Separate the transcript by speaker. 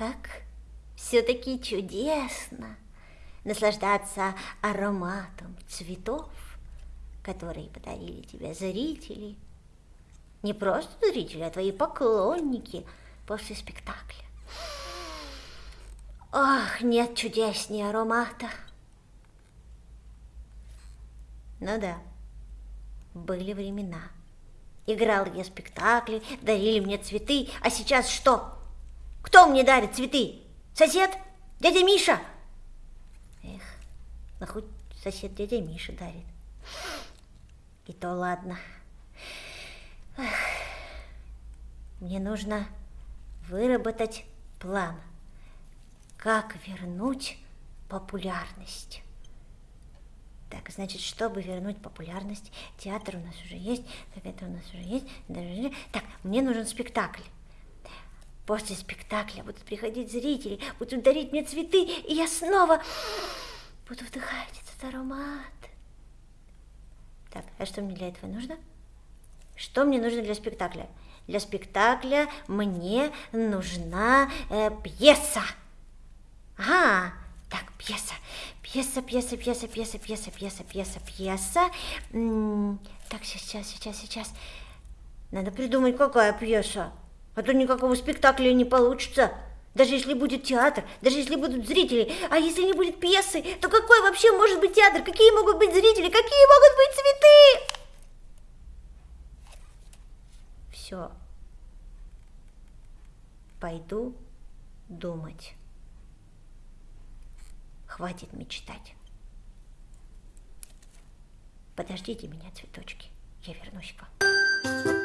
Speaker 1: Как все-таки чудесно наслаждаться ароматом цветов, которые подарили тебе зрители. Не просто зрители, а твои поклонники после спектакля. Ах, нет чудеснее аромата. Ну да, были времена. Играл я спектакли, дарили мне цветы, а сейчас что? Кто мне дарит цветы? Сосед? Дядя Миша? Эх, ну хоть сосед дядя Миша дарит. И то ладно. Эх, мне нужно выработать план, как вернуть популярность. Так, значит, чтобы вернуть популярность, театр у нас уже есть, так это у нас уже есть. Так, мне нужен спектакль. После спектакля будут приходить зрители, будут дарить мне цветы, и я снова буду вдыхать этот аромат. Так, а что мне для этого нужно? Что мне нужно для спектакля? Для спектакля мне нужна э, пьеса. Ага, так, пьеса. Пьеса, пьеса, пьеса, пьеса, пьеса, пьеса, пьеса, пьеса. Так, сейчас, сейчас, сейчас. Надо придумать, какая пьеса. А то никакого спектакля не получится. Даже если будет театр, даже если будут зрители. А если не будет пьесы, то какой вообще может быть театр? Какие могут быть зрители? Какие могут быть цветы? Все. Пойду думать. Хватит мечтать. Подождите меня, цветочки, я вернусь-ка.